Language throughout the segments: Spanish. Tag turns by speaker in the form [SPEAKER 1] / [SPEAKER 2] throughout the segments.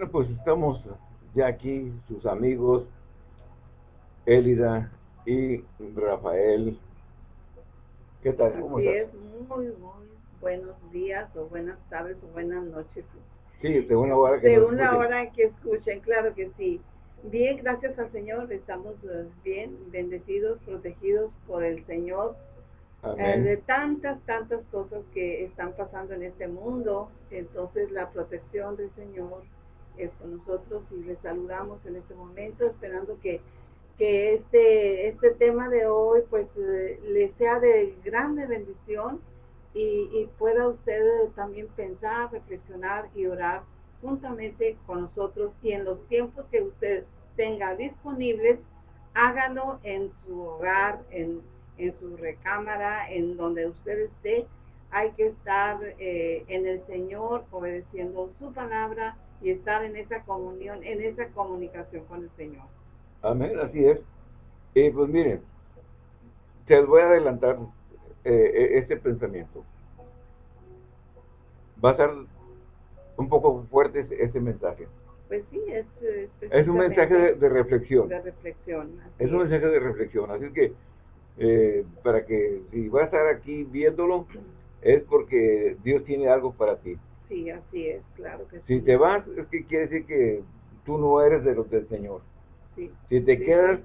[SPEAKER 1] Bueno, pues estamos ya aquí, sus amigos, Élida y Rafael. ¿Qué tal?
[SPEAKER 2] ¿Cómo Así es, muy, muy buenos días o buenas tardes o buenas noches.
[SPEAKER 1] Sí, de una hora
[SPEAKER 2] que De una hora que escuchen, claro que sí. Bien, gracias al Señor, estamos eh, bien, bendecidos, protegidos por el Señor. Eh, de tantas, tantas cosas que están pasando en este mundo, entonces la protección del Señor con nosotros y les saludamos en este momento, esperando que, que este, este tema de hoy pues eh, le sea de grande bendición y, y pueda usted también pensar, reflexionar y orar juntamente con nosotros y en los tiempos que usted tenga disponibles, hágalo en su hogar, en, en su recámara, en donde usted esté. Hay que estar eh, en el Señor obedeciendo su palabra y estar en esa comunión, en esa comunicación con el Señor.
[SPEAKER 1] Amén, así es. Y pues miren, te voy a adelantar eh, este pensamiento. Va a ser un poco fuerte este mensaje.
[SPEAKER 2] Pues sí, es...
[SPEAKER 1] Es, un mensaje de, reflexión.
[SPEAKER 2] De reflexión.
[SPEAKER 1] Es un mensaje de reflexión, así que eh, para que si vas a estar aquí viéndolo, es porque Dios tiene algo para ti.
[SPEAKER 2] Sí, así es, claro que
[SPEAKER 1] si te vas, es que quiere decir que tú no eres de los del Señor.
[SPEAKER 2] Sí,
[SPEAKER 1] si te quedas,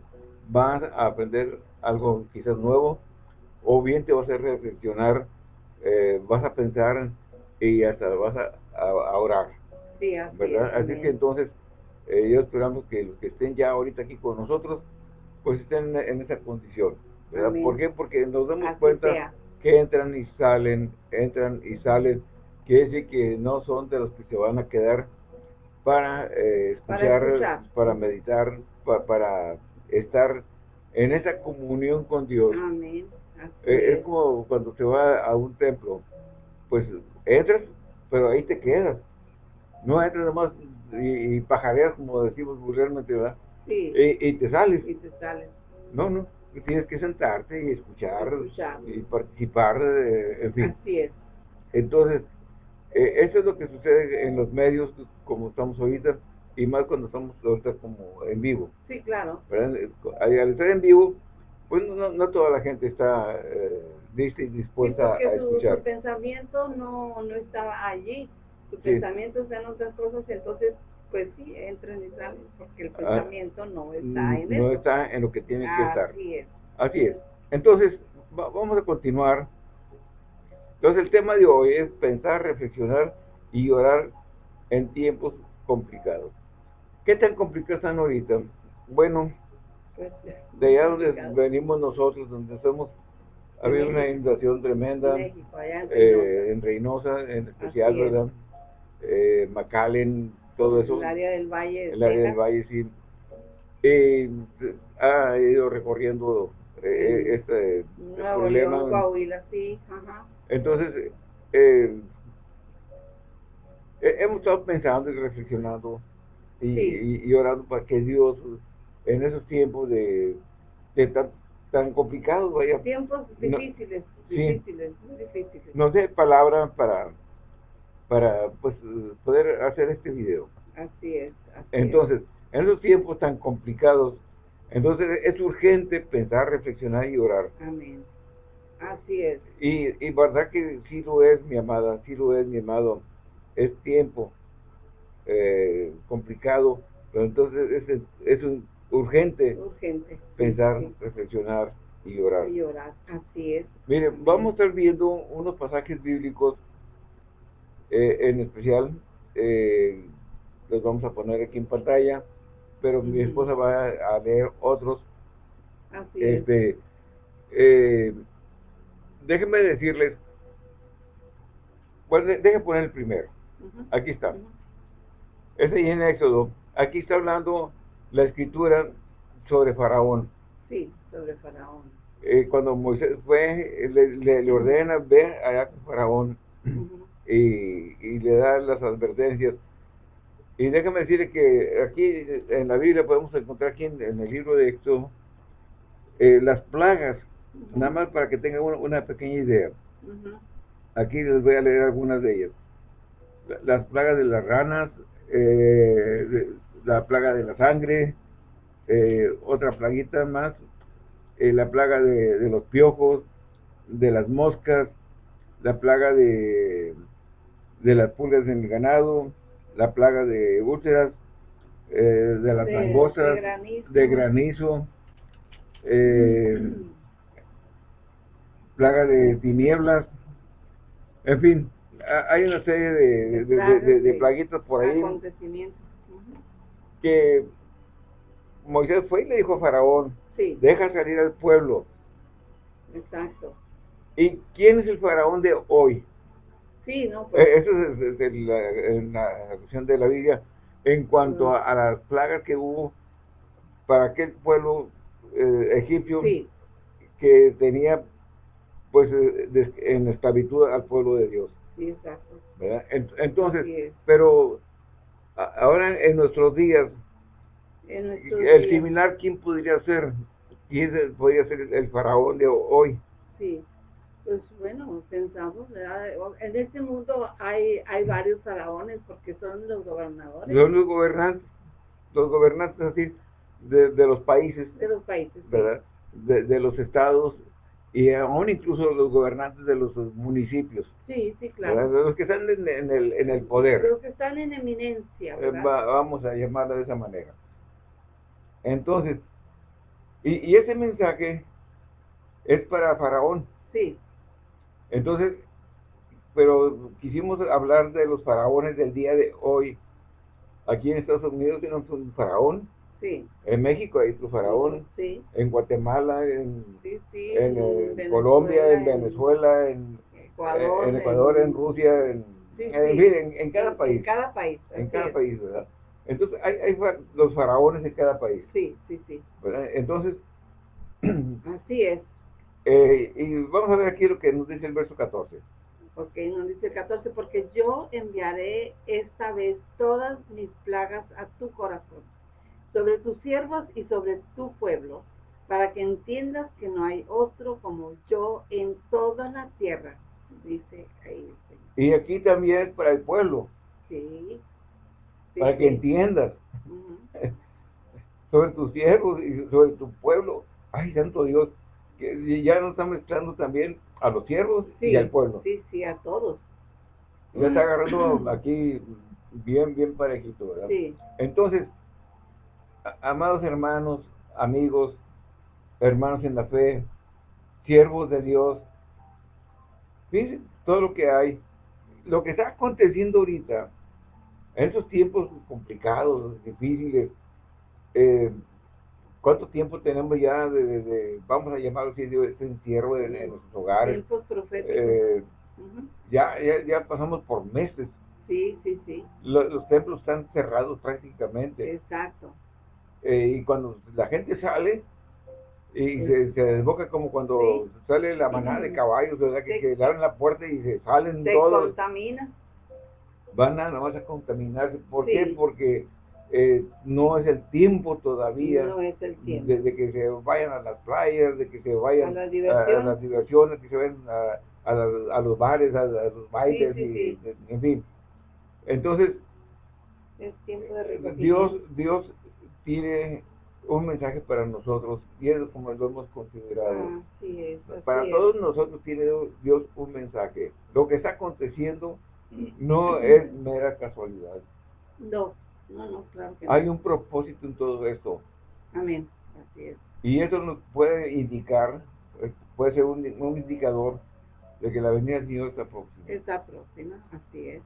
[SPEAKER 1] vas a aprender algo quizás nuevo, o bien te vas a reflexionar, eh, vas a pensar y hasta vas a, orar.
[SPEAKER 2] Sí, así
[SPEAKER 1] ¿verdad? así que entonces, eh, yo esperamos que los que estén ya ahorita aquí con nosotros, pues estén en, esa condición. ¿verdad? ¿Por qué? Porque nos damos cuenta que entran y salen, entran y salen quiere decir que no son de los que se van a quedar para eh, escuchar, para, meditar, para estar en esa comunión con Dios.
[SPEAKER 2] Amén.
[SPEAKER 1] Eh, es. como cuando se va a un templo, pues entras, pero ahí te quedas. No entras nomás y, y pajareas, como decimos vulgarmente, ¿verdad?
[SPEAKER 2] Sí.
[SPEAKER 1] Y, te sales.
[SPEAKER 2] Y te sales.
[SPEAKER 1] No, no. Tienes que sentarte y escuchar, y participar, en fin.
[SPEAKER 2] Así es.
[SPEAKER 1] Entonces, eh, eso es lo que sucede en los medios, como estamos ahorita, y más cuando estamos ahorita como en vivo.
[SPEAKER 2] Sí, claro.
[SPEAKER 1] Al estar en vivo, pues no, toda la gente está eh, lista y dispuesta a escuchar.
[SPEAKER 2] Su, pensamiento no, no estaba allí, su pensamiento está en otras cosas, entonces pues sí, entran y salen, porque el ah, pensamiento no está en
[SPEAKER 1] No está en lo que tiene que estar.
[SPEAKER 2] Es.
[SPEAKER 1] Así es. Entonces, vamos a continuar entonces el tema de hoy es pensar, reflexionar y orar en tiempos complicados. ¿Qué tan complicados están ahorita? Bueno, de allá donde venimos nosotros, donde somos, ha habido una inundación tremenda, eh, en, Reynosa. en especial, ¿verdad? Eh, todo eso.
[SPEAKER 2] El área del Valle.
[SPEAKER 1] El área del Valle, sí. Eh, ha ido recorriendo eh, este problema.
[SPEAKER 2] Coahuila, sí, ajá.
[SPEAKER 1] Entonces, eh, hemos estado pensando y reflexionando y, orando para que Dios, en esos tiempos de, tan, tan, complicados,
[SPEAKER 2] vaya. Tiempos difíciles, difíciles, muy difíciles.
[SPEAKER 1] Nos dé palabra para, para pues, poder hacer este video.
[SPEAKER 2] Así es.
[SPEAKER 1] entonces, en esos tiempos tan complicados, entonces es urgente pensar, reflexionar y orar.
[SPEAKER 2] Amén. Así es.
[SPEAKER 1] Y, y verdad que sí lo es, mi amada, sí lo es, mi amado. Es tiempo eh, complicado, pero entonces es, es un urgente,
[SPEAKER 2] urgente
[SPEAKER 1] pensar, reflexionar y orar.
[SPEAKER 2] Y orar, así es.
[SPEAKER 1] Miren, vamos a estar viendo unos pasajes bíblicos, eh, en especial, eh, los vamos a poner aquí en pantalla, pero mi esposa va a, leer otros.
[SPEAKER 2] Así este,
[SPEAKER 1] es déjenme decirles, bueno, déjenme poner el primero. Aquí está. Ese es en Éxodo. Aquí está hablando la escritura sobre Faraón.
[SPEAKER 2] Sí, sobre Faraón.
[SPEAKER 1] Eh, cuando Moisés fue, le, ordena ver allá con Faraón y, le da las advertencias. Y déjame decirles que aquí en la Biblia podemos encontrar aquí en, el libro de Éxodo eh, las plagas Nada más para que tengan una, pequeña idea. Aquí les voy a leer algunas de ellas. Las plagas de las ranas, eh, la plaga de la sangre, eh, otra plaguita más, eh, la plaga de, los piojos, de las moscas, la plaga de, de las pulgas en el ganado, la plaga de úlceras, de las langostas, de granizo, plaga de tinieblas, en fin, hay una serie de, plaguitas por ahí que Moisés fue y le dijo a Faraón, deja salir al pueblo.
[SPEAKER 2] Exacto.
[SPEAKER 1] ¿Y quién es el Faraón de hoy?
[SPEAKER 2] Sí, ¿no? Pues.
[SPEAKER 1] Eso es, en la, cuestión de la Biblia en cuanto a, las plagas que hubo para aquel pueblo eh, egipcio que tenía pues eh, en esclavitud al pueblo de Dios.
[SPEAKER 2] Sí, exacto.
[SPEAKER 1] Entonces, pero ahora en nuestros días, el similar, ¿quién podría ser? ¿Quién podría ser el, faraón de hoy?
[SPEAKER 2] Sí, pues bueno, pensamos, en este mundo hay, hay varios faraones porque son los gobernadores.
[SPEAKER 1] Son los gobernantes, los gobernantes así, de, de los países.
[SPEAKER 2] De los países.
[SPEAKER 1] ¿Verdad? De, de los estados y aún incluso los gobernantes de los municipios.
[SPEAKER 2] Sí, sí, claro.
[SPEAKER 1] Los que están en, el, en el poder.
[SPEAKER 2] Los que están en eminencia,
[SPEAKER 1] eh, vamos a llamarlo de esa manera. Entonces, y, y, ese mensaje es para Faraón.
[SPEAKER 2] Sí.
[SPEAKER 1] Entonces, pero quisimos hablar de los faraones del día de hoy. Aquí en Estados Unidos tenemos un faraón en México hay su faraón. En Guatemala, en, en, Colombia, en Venezuela, en Ecuador, en, Ecuador, en Rusia, en, en, cada país.
[SPEAKER 2] En cada país.
[SPEAKER 1] En cada país, ¿verdad? Entonces, hay, hay, los faraones en cada país.
[SPEAKER 2] Sí, sí, sí.
[SPEAKER 1] Entonces.
[SPEAKER 2] Así es.
[SPEAKER 1] Eh, y vamos a ver aquí lo que nos dice el verso 14.
[SPEAKER 2] Ok, nos dice el 14, porque yo enviaré esta vez todas mis plagas a tu corazón sobre tus siervos y sobre tu pueblo, para que entiendas que no hay otro como yo en toda la tierra, dice ahí
[SPEAKER 1] Y aquí también para el pueblo.
[SPEAKER 2] Sí.
[SPEAKER 1] para que entiendas. sobre tus siervos y sobre tu pueblo. Ay, santo Dios, que ya nos está mezclando también a los siervos y al pueblo.
[SPEAKER 2] Sí, sí, a todos.
[SPEAKER 1] Ya está agarrando aquí bien, bien parejito, ¿verdad?
[SPEAKER 2] Sí.
[SPEAKER 1] Entonces, amados hermanos, amigos, hermanos en la fe, siervos de Dios, fíjense todo lo que hay, lo que está aconteciendo ahorita, en estos tiempos complicados, difíciles, eh, ¿cuánto tiempo tenemos ya de, vamos a llamarlo así, de este encierro en, nuestros hogares? Eh, ya, ya, pasamos por meses.
[SPEAKER 2] Sí, sí, sí.
[SPEAKER 1] los templos están cerrados prácticamente.
[SPEAKER 2] Exacto.
[SPEAKER 1] Eh, y cuando la gente sale y se, desboca como cuando sale la manada de caballos, ¿verdad? Que, que, le abren la puerta y se salen
[SPEAKER 2] se
[SPEAKER 1] todos.
[SPEAKER 2] contamina.
[SPEAKER 1] Van a nomás a contaminarse. ¿Por qué? Porque eh, no es el tiempo todavía.
[SPEAKER 2] No es el tiempo.
[SPEAKER 1] Desde que se vayan a las playas, de que se vayan a las diversiones, que se vayan a, a, los bares, a, los bailes, y, en fin. Entonces, Dios, Dios tiene un mensaje para nosotros y es como lo hemos considerado. para todos nosotros tiene Dios un mensaje. Lo que está aconteciendo no es mera casualidad.
[SPEAKER 2] No, no, no, claro que
[SPEAKER 1] Hay un propósito en todo esto.
[SPEAKER 2] Amén, así es.
[SPEAKER 1] Y eso nos puede indicar, eh, puede ser un, indicador de que la venida del Señor está próxima.
[SPEAKER 2] Está próxima, así es.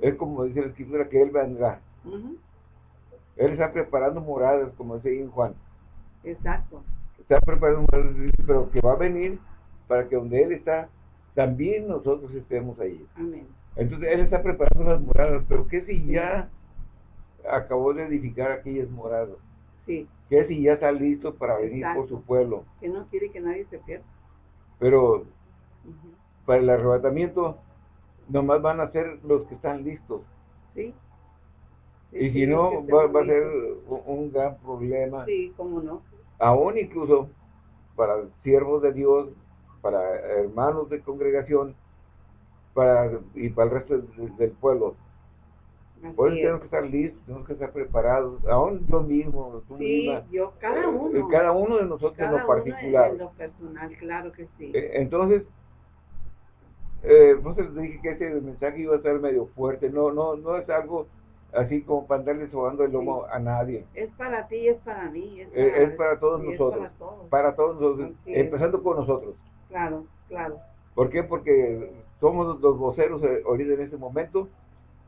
[SPEAKER 1] Es como dice la escritura que Él vendrá. Él está preparando moradas, como dice Juan.
[SPEAKER 2] Exacto.
[SPEAKER 1] Está preparando moradas, pero que va a venir para que donde Él está, también nosotros estemos ahí.
[SPEAKER 2] Amén.
[SPEAKER 1] Entonces Él está preparando las moradas, pero ¿qué si ya acabó de edificar aquellas moradas?
[SPEAKER 2] Sí.
[SPEAKER 1] ¿Qué si ya está listo para venir por su pueblo?
[SPEAKER 2] Que no quiere que nadie se pierda.
[SPEAKER 1] Pero para el arrebatamiento, nomás van a ser los que están listos.
[SPEAKER 2] Sí.
[SPEAKER 1] Y si no, va, a ser un, gran problema.
[SPEAKER 2] Sí, cómo no.
[SPEAKER 1] Aún incluso para siervos de Dios, para hermanos de congregación, para y para el resto del, pueblo. Por eso tenemos que estar listos, tenemos que estar preparados, aún yo mismo,
[SPEAKER 2] tú sí, yo, cada eh, uno.
[SPEAKER 1] cada uno de nosotros en lo particular.
[SPEAKER 2] en lo personal, claro que sí.
[SPEAKER 1] Eh, entonces, eh, pues les dije que ese mensaje iba a ser medio fuerte, no, no, no es algo así como para andarle sobando el lomo a nadie.
[SPEAKER 2] Es para ti, es para mí. Es
[SPEAKER 1] eh, para, todos nosotros. Para todos, nosotros, empezando con nosotros.
[SPEAKER 2] Claro, claro.
[SPEAKER 1] ¿Por qué? Porque somos los voceros ahorita en este momento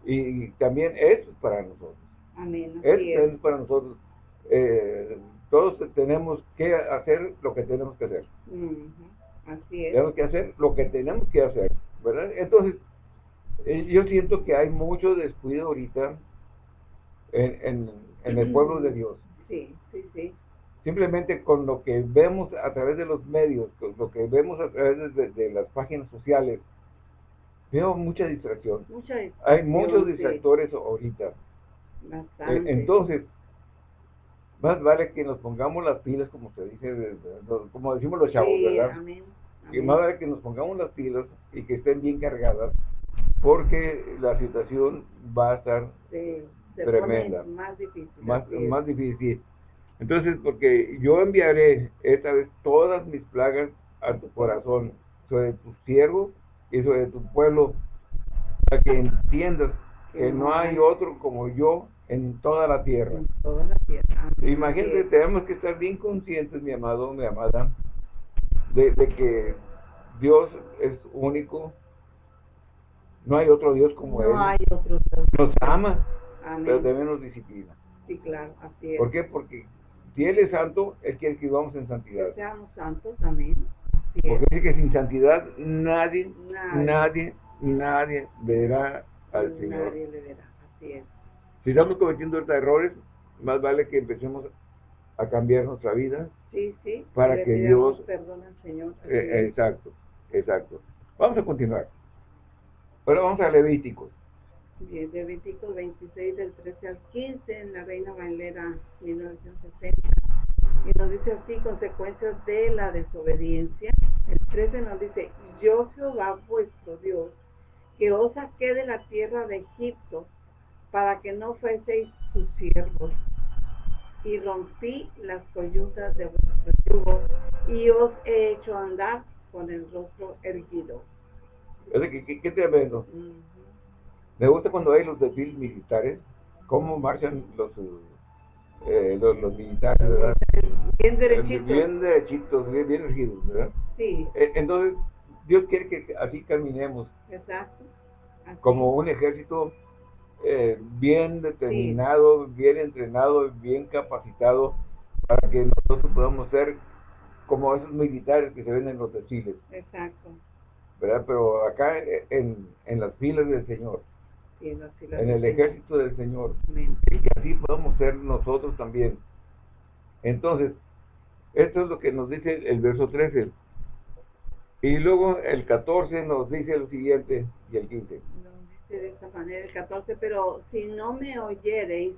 [SPEAKER 1] y también es para nosotros.
[SPEAKER 2] Amén.
[SPEAKER 1] Es. para nosotros. Eh, todos tenemos que hacer lo que tenemos que hacer.
[SPEAKER 2] Así es.
[SPEAKER 1] Tenemos que hacer lo que tenemos que hacer, ¿verdad? Entonces, eh, yo siento que hay mucho descuido ahorita en, el pueblo de Dios.
[SPEAKER 2] Sí, sí, sí.
[SPEAKER 1] Simplemente con lo que vemos a través de los medios, con lo que vemos a través de, las páginas sociales, veo mucha distracción. Hay muchos distractores ahorita.
[SPEAKER 2] Bastante.
[SPEAKER 1] entonces, más vale que nos pongamos las pilas, como se dice, como decimos los chavos, ¿verdad? Y más vale que nos pongamos las pilas y que estén bien cargadas, porque la situación va a estar tremenda.
[SPEAKER 2] Más difícil.
[SPEAKER 1] Más, difícil. Entonces, porque yo enviaré esta vez todas mis plagas a tu corazón, sobre tu siervo y sobre tu pueblo, para que entiendas que no hay otro como yo en toda la tierra.
[SPEAKER 2] toda la tierra.
[SPEAKER 1] Imagínate, tenemos que estar bien conscientes, mi amado, mi amada, de, que Dios es único, no hay otro Dios como Él.
[SPEAKER 2] No hay otro Dios.
[SPEAKER 1] Nos ama pero también nos disciplina.
[SPEAKER 2] Sí, claro, así es.
[SPEAKER 1] ¿Por qué? Porque si Él es santo, Él quiere que vivamos en santidad.
[SPEAKER 2] Que seamos santos también.
[SPEAKER 1] Porque dice que sin santidad nadie, nadie, nadie, verá al Señor.
[SPEAKER 2] Nadie le verá, así es.
[SPEAKER 1] Si estamos cometiendo errores, más vale que empecemos a cambiar nuestra vida.
[SPEAKER 2] Sí, sí.
[SPEAKER 1] Para que Dios...
[SPEAKER 2] Perdona al Señor.
[SPEAKER 1] Eh, exacto, exacto. Vamos a continuar. Ahora vamos a Levíticos.
[SPEAKER 2] Bien, Levítico 26 del 13 al 15 en la Reina Valera 1960. Y nos dice así, consecuencias de la desobediencia. El 13 nos dice, yo Jehová vuestro Dios, que os saqué de la tierra de Egipto, para que no fueseis sus siervos. Y rompí las coyuntas de vuestro yugo, y os he hecho andar con el rostro erguido.
[SPEAKER 1] ¿Qué, qué, qué tremendo? Me gusta cuando hay los desfiles militares, cómo marchan los, eh, los, militares, ¿verdad?
[SPEAKER 2] Bien derechitos.
[SPEAKER 1] Bien derechitos, bien, bien ¿verdad?
[SPEAKER 2] Sí.
[SPEAKER 1] Eh, entonces, Dios quiere que así caminemos.
[SPEAKER 2] Exacto.
[SPEAKER 1] Como un ejército eh, bien determinado, bien entrenado, bien capacitado, para que nosotros podamos ser como esos militares que se ven en los desfiles.
[SPEAKER 2] Exacto.
[SPEAKER 1] ¿Verdad? Pero acá en, en las filas del Señor en el ejército del Señor. Y que así podamos ser nosotros también. Entonces, esto es lo que nos dice el verso 13. Y luego el 14 nos dice lo siguiente y el 15.
[SPEAKER 2] Nos dice de esta manera el 14, pero si no me oyereis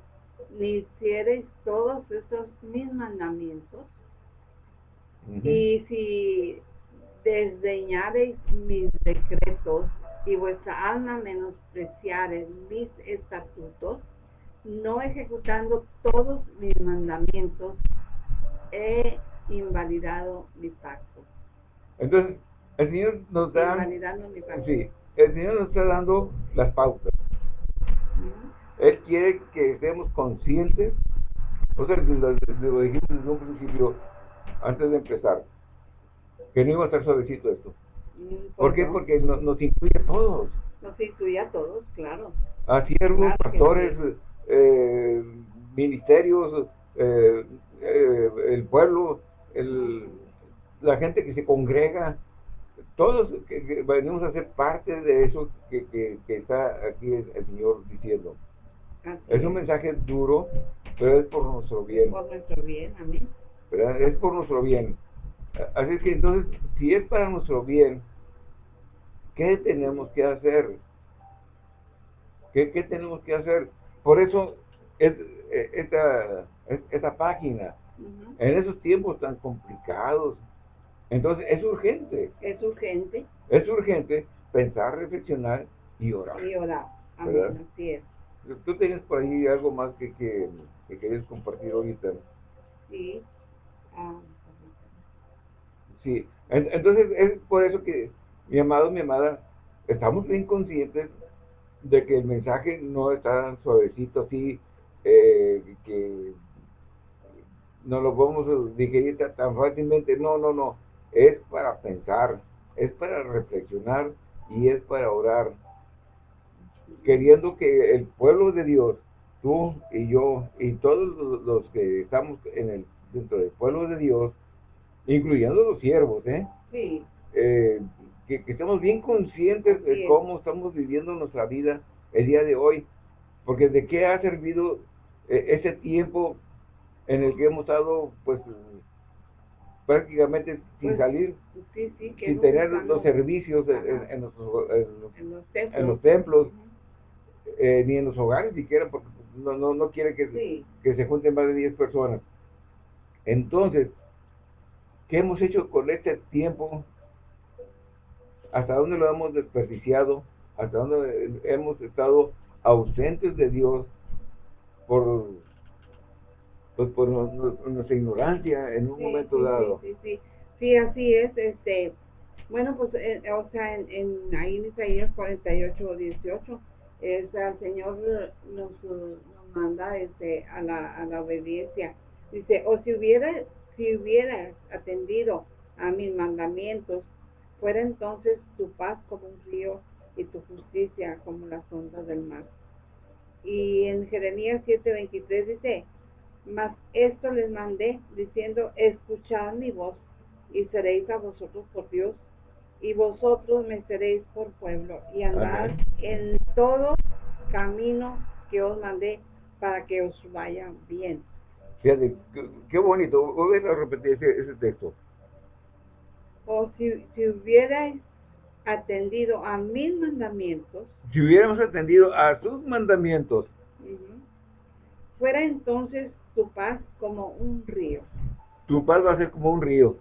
[SPEAKER 2] ni hiciereis todos estos mis mandamientos, y si desdeñareis mis decretos y vuestra alma menospreciare mis estatutos, no ejecutando todos mis mandamientos, he invalidado mi pacto.
[SPEAKER 1] Entonces, el Señor nos da...
[SPEAKER 2] Invalidando mi pacto.
[SPEAKER 1] Sí, el Señor nos está dando las pautas. Él quiere que estemos conscientes, o sea, lo, lo dijimos desde un principio, antes de empezar, que no iba a estar suavecito esto. ¿Por qué? Porque nos, incluye a todos.
[SPEAKER 2] Nos incluye a todos, claro.
[SPEAKER 1] A siervos, pastores, eh, ministerios, eh, eh, el pueblo, el, la gente que se congrega, todos que, venimos a ser parte de eso que, que, está aquí el, Señor diciendo. es un mensaje duro, pero es por nuestro bien.
[SPEAKER 2] Por nuestro bien, amén.
[SPEAKER 1] Es por nuestro bien. Así que entonces, si es para nuestro bien, ¿qué tenemos que hacer? ¿Qué, tenemos que hacer? Por eso, e, esta, esta página, en esos tiempos tan complicados, entonces es urgente.
[SPEAKER 2] Es urgente.
[SPEAKER 1] Es urgente pensar, reflexionar y orar.
[SPEAKER 2] Y orar. Amén, así es.
[SPEAKER 1] Tú tienes por ahí algo más que, que, querías compartir ahorita.
[SPEAKER 2] Sí. Ah,
[SPEAKER 1] sí. Entonces es por eso que, mi amado, mi amada, estamos bien conscientes de que el mensaje no está tan suavecito así, eh, que no lo podemos digerir tan fácilmente. No, no, no. Es para pensar, es para reflexionar y es para orar. Queriendo que el pueblo de Dios, tú y yo y todos los que estamos en el, dentro del pueblo de Dios, incluyendo los siervos, ¿eh?
[SPEAKER 2] Sí.
[SPEAKER 1] Eh, que, estemos bien conscientes de cómo estamos viviendo nuestra vida el día de hoy. Porque de qué ha servido eh, ese tiempo en el que hemos estado, pues, prácticamente sin pues, salir, sin tener los servicios en, los, templos, eh, ni en los hogares siquiera, porque no, no, no quiere que, que se junten más de 10 personas. Entonces, ¿qué hemos hecho con este tiempo? ¿Hasta dónde lo hemos desperdiciado? ¿Hasta dónde hemos estado ausentes de Dios por pues por nuestra ignorancia en un momento dado.
[SPEAKER 2] Sí, sí, sí, así es. este Bueno, pues, eh, o sea, en, en, ahí en Isaías 48 18, es, el Señor nos, nos manda este, a, la, a la obediencia. Dice, o si hubiera, si hubieras atendido a mis mandamientos, fuera entonces tu paz como un río y tu justicia como las ondas del mar. Y en Jeremías 7:23 dice, mas esto les mandé diciendo, escuchad mi voz y seréis a vosotros por Dios y vosotros me seréis por pueblo y andad en todo camino que os mandé para que os vaya bien.
[SPEAKER 1] Fíjate, qué, bonito. Voy a repetir ese, texto.
[SPEAKER 2] O si, si hubierais atendido a mis mandamientos.
[SPEAKER 1] Si hubiéramos atendido a sus mandamientos.
[SPEAKER 2] Fuera entonces tu paz como un río.
[SPEAKER 1] Tu paz va a ser como un río,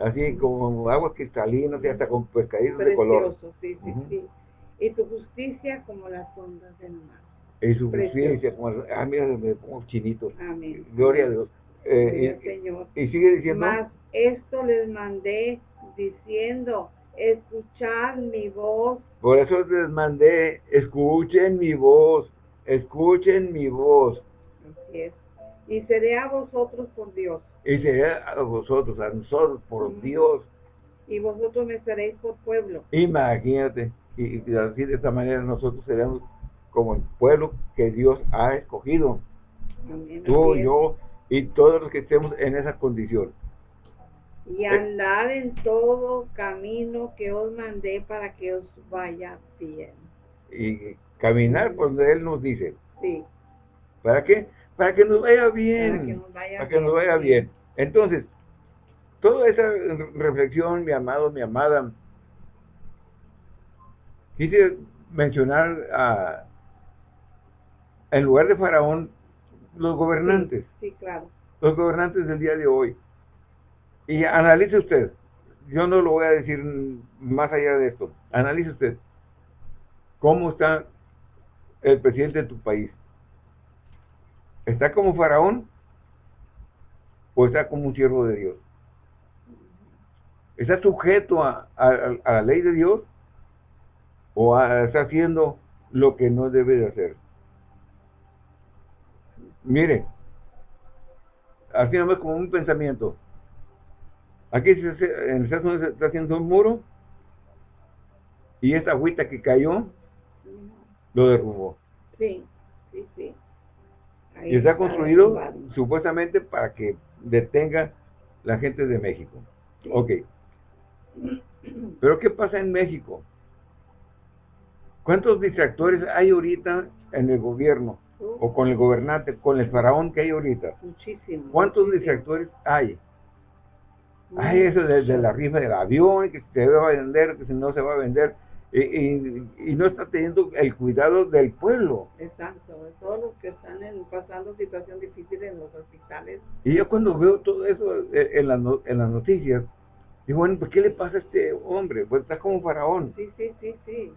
[SPEAKER 1] así como agua cristalina, hasta con pescaditos de color.
[SPEAKER 2] Sí, sí, sí. Y tu justicia como las ondas del mar.
[SPEAKER 1] Y su justicia como, ah, mira, me pongo chinito. Amén. Gloria a Dios.
[SPEAKER 2] Eh, y, Señor.
[SPEAKER 1] y sigue diciendo.
[SPEAKER 2] Más esto les mandé diciendo, escuchad mi voz.
[SPEAKER 1] Por eso les mandé, escuchen mi voz, escuchen mi voz.
[SPEAKER 2] Así es y seré a vosotros por Dios.
[SPEAKER 1] Y seré a vosotros, a nosotros por Dios.
[SPEAKER 2] Y vosotros me seréis por pueblo.
[SPEAKER 1] Imagínate, y, así de esta manera nosotros seremos como el pueblo que Dios ha escogido. Tú, yo y todos los que estemos en esa condición.
[SPEAKER 2] Y andar en todo camino que os mandé para que os vaya bien.
[SPEAKER 1] Y caminar por donde Él nos dice.
[SPEAKER 2] Sí.
[SPEAKER 1] ¿Para qué? para que nos vaya bien. Para que nos vaya, bien. Entonces, toda esa reflexión, mi amado, mi amada, quise mencionar a, en lugar de Faraón, los gobernantes.
[SPEAKER 2] Sí, claro.
[SPEAKER 1] Los gobernantes del día de hoy. Y analice usted. Yo no lo voy a decir más allá de esto. Analice usted. ¿Cómo está el presidente de tu país? ¿Está como faraón o está como un siervo de Dios? ¿Está sujeto a, la ley de Dios o está haciendo lo que no debe de hacer? Mire, así nomás como un pensamiento. Aquí en el Estados se está haciendo un muro y esta agüita que cayó lo derrubó.
[SPEAKER 2] Sí, sí, sí
[SPEAKER 1] y está construido supuestamente para que detenga la gente de México. Ok. Pero ¿qué pasa en México? ¿Cuántos distractores hay ahorita en el gobierno? O con el gobernante, con el faraón que hay ahorita.
[SPEAKER 2] Muchísimo.
[SPEAKER 1] ¿Cuántos distractores hay? Hay eso desde la rifa del avión, que se va a vender, que si no se va a vender y, no está teniendo el cuidado del pueblo.
[SPEAKER 2] Exacto, de todos los que están pasando situación difícil en los hospitales.
[SPEAKER 1] Y yo cuando veo todo eso eh, en, en las noticias, digo, bueno, pues ¿qué le pasa a este hombre? Pues está como faraón.
[SPEAKER 2] Sí, sí, sí, sí.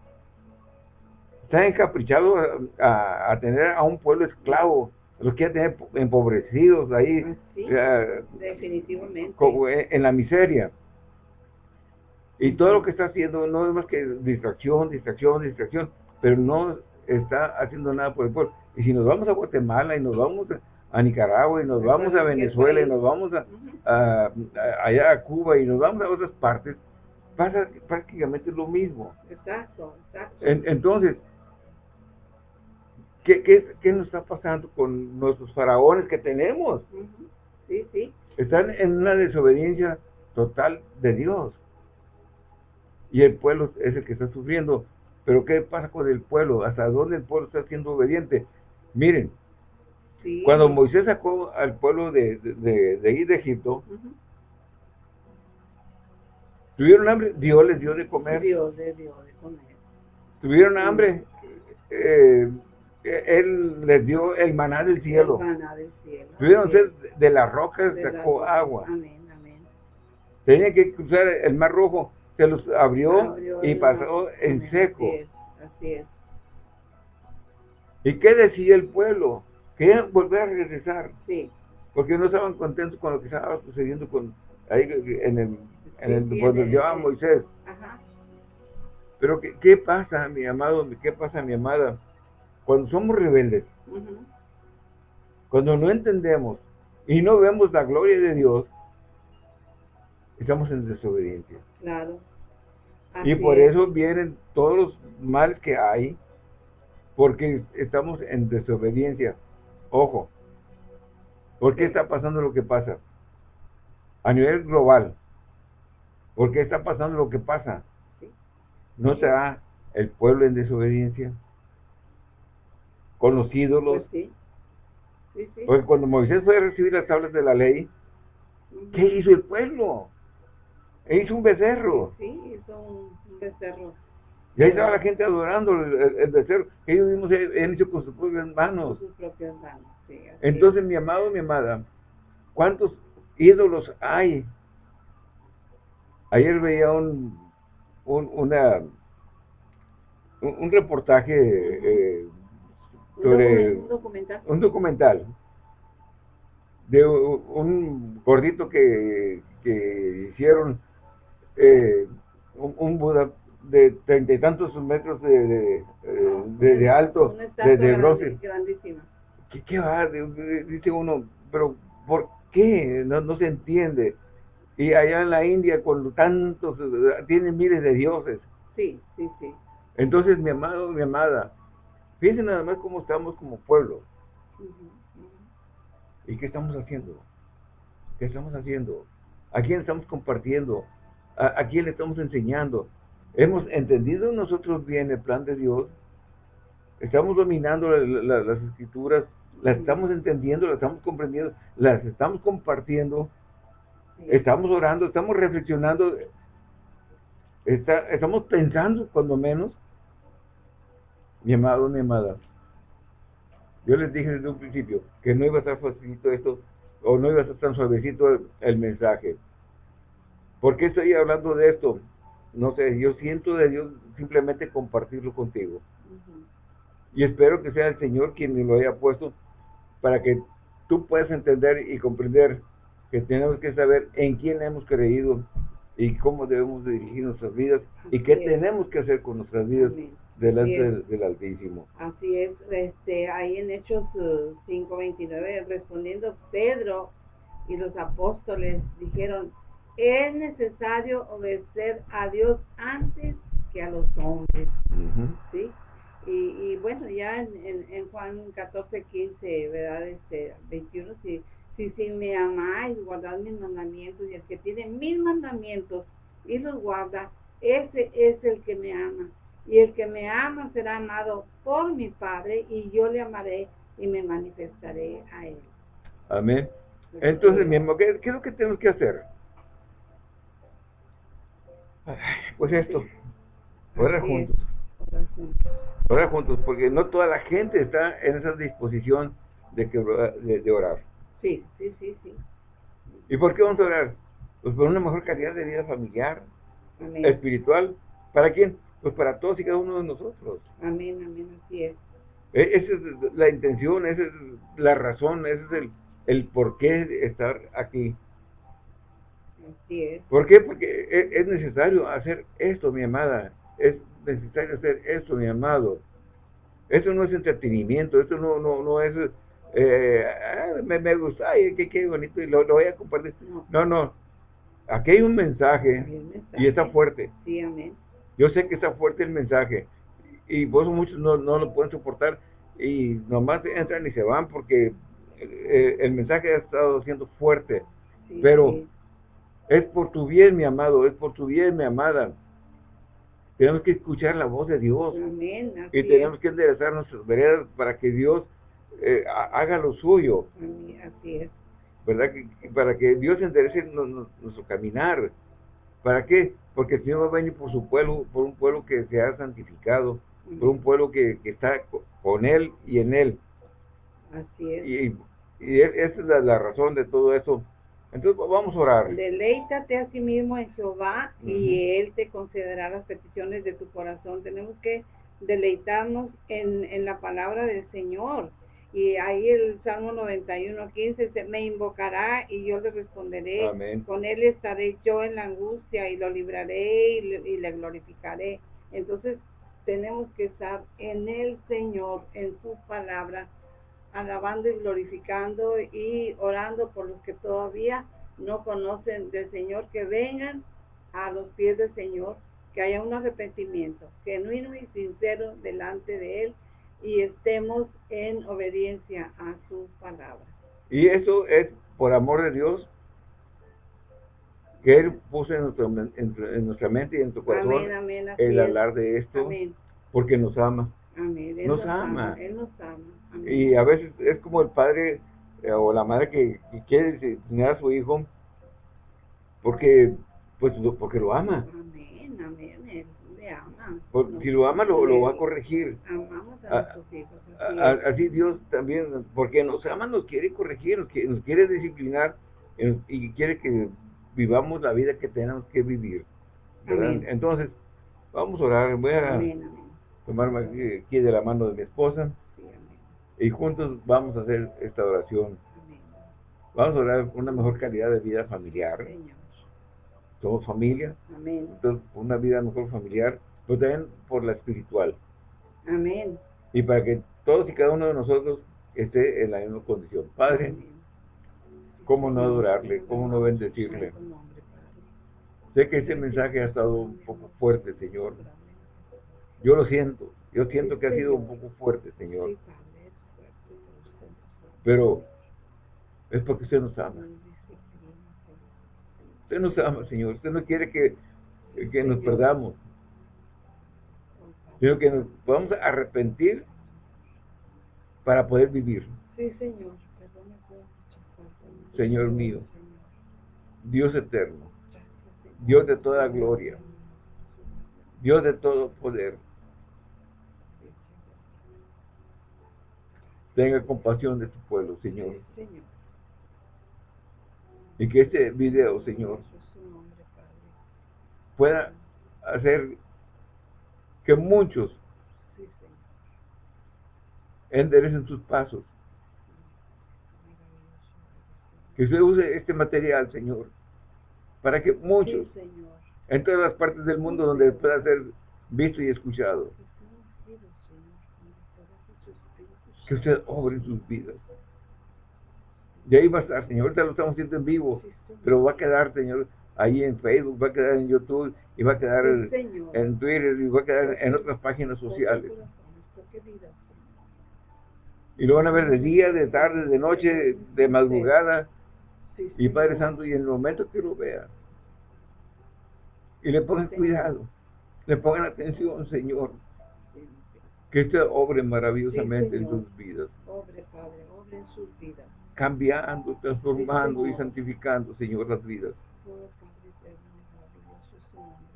[SPEAKER 1] Están encaprichados a, tener a un pueblo esclavo, los quieren tener empobrecidos ahí.
[SPEAKER 2] definitivamente.
[SPEAKER 1] en la miseria. Y todo lo que está haciendo no es más que distracción, distracción, distracción, pero no está haciendo nada por el pueblo. Y si nos vamos a Guatemala y nos vamos a Nicaragua y nos vamos a Venezuela y nos vamos a, allá a Cuba y nos vamos a otras partes, pasa prácticamente lo mismo.
[SPEAKER 2] Exacto, exacto.
[SPEAKER 1] entonces, ¿qué, qué, qué nos está pasando con nuestros faraones que tenemos?
[SPEAKER 2] Sí, sí.
[SPEAKER 1] Están en una desobediencia total de Dios. Y el pueblo es el que está sufriendo. Pero ¿qué pasa con el pueblo? ¿Hasta dónde el pueblo está siendo obediente? Miren, cuando Moisés sacó al pueblo de, de, de, de Egipto, ¿tuvieron hambre? Dios les dio de comer.
[SPEAKER 2] Dios les dio de comer.
[SPEAKER 1] ¿Tuvieron hambre? Eh, él les dio el maná del cielo.
[SPEAKER 2] El maná del cielo.
[SPEAKER 1] Tuvieron sed de las rocas, sacó agua.
[SPEAKER 2] Amén, amén.
[SPEAKER 1] Tenían que cruzar el mar rojo se los abrió, y pasó en seco.
[SPEAKER 2] Así es,
[SPEAKER 1] ¿Y qué decía el pueblo? Querían volver a regresar.
[SPEAKER 2] Sí.
[SPEAKER 1] Porque no estaban contentos con lo que estaba sucediendo con ahí en el, en el cuando llevaba Moisés.
[SPEAKER 2] Ajá.
[SPEAKER 1] Pero ¿qué, ¿qué, pasa, mi amado? ¿Qué pasa, mi amada? Cuando somos rebeldes, cuando no entendemos y no vemos la gloria de Dios, estamos en desobediencia.
[SPEAKER 2] Claro.
[SPEAKER 1] y por eso vienen todos los males que hay, porque estamos en desobediencia. Ojo, ¿por qué está pasando lo que pasa? A nivel global, ¿por qué está pasando lo que pasa? ¿No será el pueblo en desobediencia? ¿Con los ídolos?
[SPEAKER 2] Pues
[SPEAKER 1] Porque cuando Moisés fue a recibir las tablas de la ley, ¿qué hizo el pueblo? E hizo un becerro.
[SPEAKER 2] Sí, hizo un, becerro.
[SPEAKER 1] Y ahí estaba la gente adorando el, becerro. Ellos mismos han hecho con sus propias manos.
[SPEAKER 2] Con sus propias manos, sí.
[SPEAKER 1] Entonces, mi amado, mi amada, ¿cuántos ídolos hay? Ayer veía un, un, una, un, reportaje eh,
[SPEAKER 2] sobre... Un documental.
[SPEAKER 1] Un documental de un gordito que, que hicieron eh, un, Buda de treinta y tantos metros de, de, de, alto, de, de bronce. ¿Qué, qué va? Dice uno, pero ¿por qué? No, no se entiende. Y allá en la India, con tantos, tienen miles de dioses.
[SPEAKER 2] Sí, sí, sí.
[SPEAKER 1] Entonces, mi amado, mi amada, fíjense nada más cómo estamos como pueblo. ¿Y qué estamos haciendo? ¿Qué estamos haciendo? ¿A quién estamos compartiendo? ¿A, quién le estamos enseñando? ¿Hemos entendido nosotros bien el plan de Dios? ¿Estamos dominando las escrituras? ¿Las estamos entendiendo? ¿Las estamos comprendiendo? ¿Las estamos compartiendo? ¿Estamos orando? ¿Estamos reflexionando? ¿Estamos pensando cuando menos? Mi amado, mi amada. Yo les dije desde un principio que no iba a estar facilito esto, o no iba a estar tan suavecito el mensaje. ¿Por qué estoy hablando de esto? No sé, yo siento de Dios simplemente compartirlo contigo. Y espero que sea el Señor quien me lo haya puesto para que tú puedas entender y comprender que tenemos que saber en quién hemos creído y cómo debemos dirigir nuestras vidas y qué tenemos que hacer con nuestras vidas delante del, Altísimo.
[SPEAKER 2] Así es, este, ahí en Hechos 5.29, uh, respondiendo Pedro y los apóstoles dijeron, es necesario obedecer a Dios antes que a los hombres. ¿sí? Y, bueno, ya en, en, Juan 14, 15, ¿verdad? Este, 21, si, si, si me amáis, guardad mis mandamientos, y el que tiene mis mandamientos y los guarda, ese es el que me ama. Y el que me ama será amado por mi Padre, y yo le amaré y me manifestaré a él.
[SPEAKER 1] Amén. Entonces, mi amor, ¿qué, ¿qué es lo que tenemos que hacer? Pues esto, orar juntos. Orar juntos, porque no toda la gente está en esa disposición de, que, de, orar.
[SPEAKER 2] Sí, sí, sí, sí.
[SPEAKER 1] ¿Y por qué vamos a orar? Pues por una mejor calidad de vida familiar, espiritual. ¿Para quién? Pues para todos y cada uno de nosotros.
[SPEAKER 2] Amén, amén, así es.
[SPEAKER 1] E, esa es la intención, esa es la razón, ese es el, el por qué estar aquí.
[SPEAKER 2] Así es.
[SPEAKER 1] ¿Por qué? Porque e, es necesario hacer esto, mi amada. Es necesario hacer esto, mi amado. Esto no es entretenimiento, esto no, no, no es, eh, ah, me, me, gusta, ay, qué, qué bonito, y lo, voy a compartir. No. no, aquí hay un mensaje, y está fuerte.
[SPEAKER 2] Sí, amén.
[SPEAKER 1] Yo sé que está fuerte el mensaje, y vos muchos no, no lo pueden soportar, y nomás entran y se van porque eh, el mensaje ha estado siendo fuerte, pero es por tu bien, mi amado, es por tu bien, mi amada. Tenemos que escuchar la voz de Dios. y tenemos que enderezar nuestras veredas para que Dios eh, haga lo suyo.
[SPEAKER 2] Así es.
[SPEAKER 1] ¿Verdad? Que, para que Dios enderece nuestro caminar. ¿Para qué? Porque el Señor va a venir por su pueblo, por un pueblo que se ha santificado, por un pueblo que, está con Él y en Él.
[SPEAKER 2] Así es.
[SPEAKER 1] Y, esa es la, razón de todo eso. Entonces vamos a orar.
[SPEAKER 2] Deleítate a sí mismo en Jehová y Él te concederá las peticiones de tu corazón. Tenemos que deleitarnos en, en la palabra del Señor. Y ahí el Salmo 91, 15 dice, me invocará y yo le responderé. Con él estaré yo en la angustia y lo libraré y le, glorificaré. Entonces tenemos que estar en el Señor, en su palabra, alabando y glorificando y orando por los que todavía no conocen del Señor, que vengan a los pies del Señor, que haya un arrepentimiento genuino y sincero delante de Él y estemos en obediencia a su palabra.
[SPEAKER 1] Y eso es por amor de Dios que Él puso en, nuestra mente y en tu corazón el hablar de esto porque nos ama.
[SPEAKER 2] nos, ama. Él nos ama.
[SPEAKER 1] Y a veces es como el padre eh, o la madre que, quiere disciplinar a su hijo porque pues porque lo ama.
[SPEAKER 2] Amén, amén
[SPEAKER 1] si lo ama, lo, va a corregir.
[SPEAKER 2] Amamos a, ah, nuestros hijos.
[SPEAKER 1] Así, Dios también, porque nos ama, nos quiere corregir, nos quiere, disciplinar y quiere que vivamos la vida que tenemos que vivir. Entonces, vamos a orar. Voy a tomarme aquí, de la mano de mi esposa y juntos vamos a hacer esta oración. Vamos a orar una mejor calidad de vida familiar. Somos familia. Entonces, una vida mejor familiar pero también por la espiritual.
[SPEAKER 2] Amén.
[SPEAKER 1] Y para que todos y cada uno de nosotros esté en la misma condición. Padre, ¿cómo no adorarle? ¿Cómo no bendecirle? Sé que este mensaje ha estado un poco fuerte, Señor. Yo lo siento. Yo siento que ha sido un poco fuerte, Señor. Pero es porque usted nos ama. Usted nos ama, Señor. Usted no quiere que, que nos perdamos. Sino que nos vamos a arrepentir para poder vivir.
[SPEAKER 2] Sí, Señor.
[SPEAKER 1] Señor mío, Dios eterno, Dios de toda gloria, Dios de todo poder, tenga compasión de su pueblo, Señor. Y que este video, Señor, pueda hacer que muchos enderecen sus pasos. Que se use este material, Señor, para que muchos, en todas las partes del mundo donde pueda ser visto y escuchado, que usted obre sus vidas. Y ahí va a estar, Señor. Ahorita lo estamos haciendo en vivo, pero va a quedar, Señor, ahí en Facebook, va a quedar en YouTube y va a quedar en, Twitter y va a quedar en otras páginas sociales. Y lo van a ver de día, de tarde, de noche, de madrugada. Y Padre Santo, y en el momento que lo vea, y le pongan cuidado, le pongan atención, Señor, que este obre maravillosamente en sus vidas.
[SPEAKER 2] Obre, Padre, obre en sus vidas.
[SPEAKER 1] Cambiando, transformando y santificando, Señor, las vidas.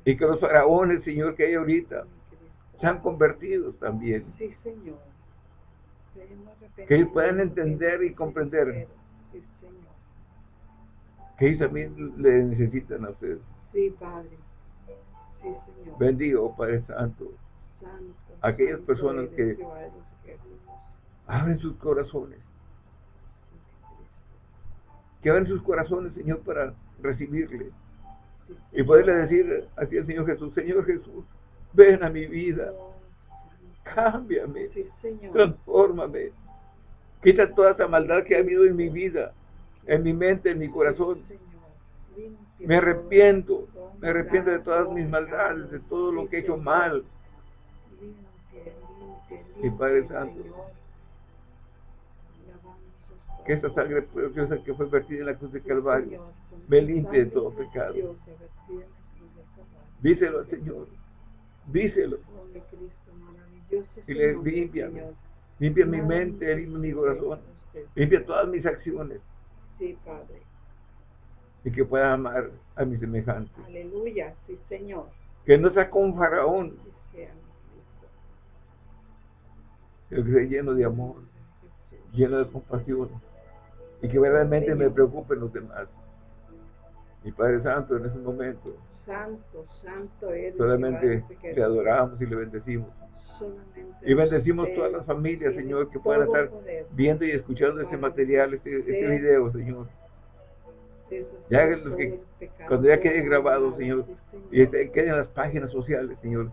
[SPEAKER 1] Y que los faraones, Señor, que hay ahorita, sean convertidos también.
[SPEAKER 2] Sí, Señor.
[SPEAKER 1] Que ellos puedan entender y comprender que ellos también le necesitan a ustedes.
[SPEAKER 2] Sí, Padre.
[SPEAKER 1] Bendigo, Padre Santo, aquellas personas que abren sus corazones. Que abren sus corazones, Señor, para recibirle. Y poderle decir así al Señor Jesús, Señor Jesús, ven a mi vida. Cámbiame, transfórmame. Quita toda esa maldad que ha habido en mi vida, en mi mente, en mi corazón. Me arrepiento, me arrepiento de todas mis maldades, de todo lo que he hecho mal. Mi Padre Santo, que esta sangre preciosa que fue vertida en la cruz de Calvario me limpie de todo pecado. Díselo al Señor, díselo. Y le limpia, limpia mi mente, limpia mi corazón, limpia todas mis acciones.
[SPEAKER 2] Sí, Padre
[SPEAKER 1] y que pueda amar a mis semejantes.
[SPEAKER 2] Aleluya, sí Señor.
[SPEAKER 1] Que no sea como faraón, que sea lleno de amor, lleno de compasión y que verdaderamente me preocupen los demás. Mi Padre Santo en ese momento.
[SPEAKER 2] Santo, santo eres.
[SPEAKER 1] Solamente le adoramos y le bendecimos. y bendecimos todas las familias, Señor, que puedan estar viendo y escuchando este material, este, este video, Señor ya que, cuando ya quede grabado, Señor, y este, queden las páginas sociales, Señor.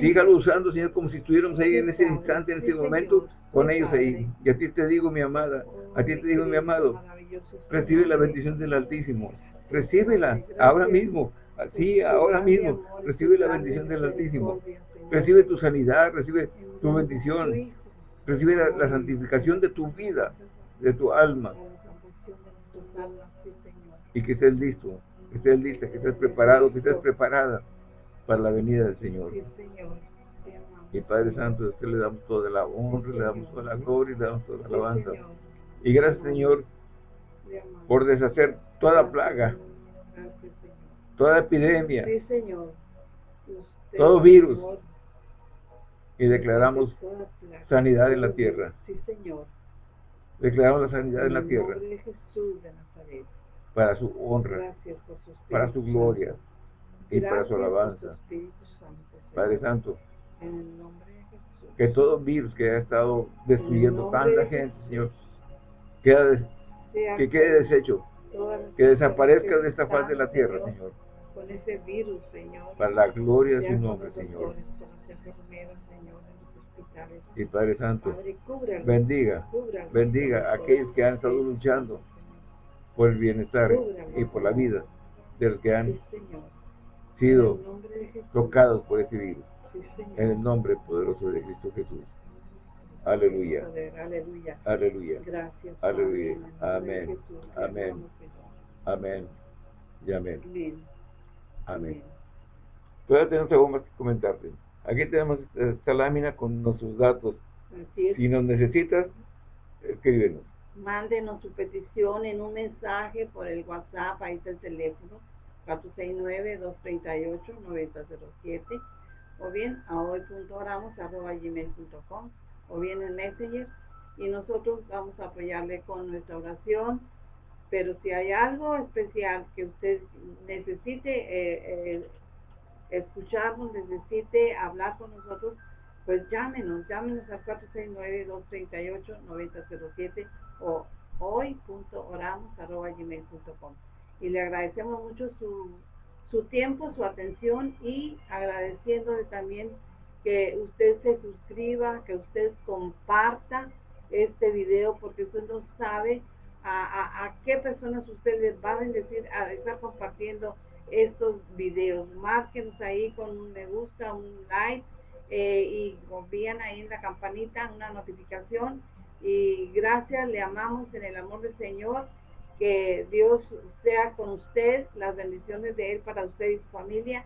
[SPEAKER 1] Sígalo usando, Señor, como si estuviéramos ahí en ese instante, en ese momento, con ellos ahí. Y a ti te digo, mi amada, a ti te digo, mi amado, recibe la bendición del Altísimo. Recíbela ahora mismo, así, ahora mismo. Recibe la bendición del Altísimo. Recibe tu sanidad, recibe tu bendición. Recibe la santificación de tu vida, de tu alma. Y que estés listo, que estés lista, que estés preparado, que estés preparada para la venida del Señor. Y Padre Santo, a usted le damos toda la honra, le damos toda la gloria, le damos toda la alabanza. Y gracias, Señor, por deshacer toda plaga, toda epidemia, todo virus. Y declaramos sanidad en la tierra. Declaramos la sanidad en la tierra. para su honra, para su gloria y para su alabanza. Padre Santo, que todo virus que ha estado destruyendo tanta gente, Señor, que quede deshecho, que desaparezca de esta faz de la tierra, Señor. Para la gloria de su nombre, Señor. Y Padre Santo, bendiga, bendiga a aquellos que han estado luchando por el bienestar y por la vida de los que han sido tocados por este virus. En el nombre poderoso de Cristo Jesús. Aleluya.
[SPEAKER 2] Aleluya.
[SPEAKER 1] Aleluya.
[SPEAKER 2] Gracias.
[SPEAKER 1] Aleluya. Amén. Amén. Amén. Y amén. Amén. Todavía tenemos algo más que comentarte. Aquí tenemos esta lámina con nuestros datos. Si nos necesitas, escríbenos
[SPEAKER 2] mándenos su petición en un mensaje por el WhatsApp, ahí está el teléfono, 469-238-9007, o bien a hoy.oramos.gmail.com, o bien en Messenger, y nosotros vamos a apoyarle con nuestra oración, pero si hay algo especial que usted necesite eh, eh, escucharnos, necesite hablar con nosotros, pues llámenos, llámenos al 469-238-9007 o hoy.oramos.gmail.com y le agradecemos mucho su, su tiempo, su atención y agradeciéndole también que usted se suscriba, que usted comparta este video porque usted no sabe a, a, qué personas usted les va a bendecir a estar compartiendo estos videos. Márquenos ahí con un me gusta, un like eh, y confían ahí en la campanita, una notificación y gracias, le amamos en el amor del Señor. Que Dios sea con usted, las bendiciones de Él para usted y su familia.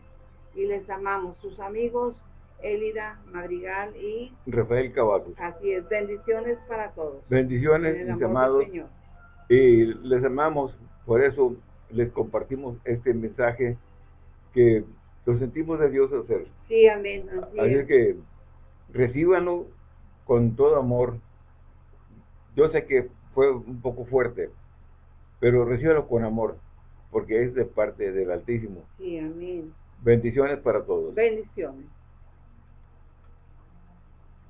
[SPEAKER 2] Y les amamos, sus amigos Elida Madrigal y
[SPEAKER 1] Rafael Caballo.
[SPEAKER 2] Así es, bendiciones para todos.
[SPEAKER 1] Bendiciones, mis amados. Y les amamos, por eso les compartimos este mensaje que lo sentimos de Dios hacer.
[SPEAKER 2] Sí, amén.
[SPEAKER 1] Así, es que recíbanlo con todo amor yo sé que fue un poco fuerte, pero recíbelo con amor, porque es de parte del Altísimo.
[SPEAKER 2] Sí, amén.
[SPEAKER 1] Bendiciones para todos.
[SPEAKER 2] Bendiciones.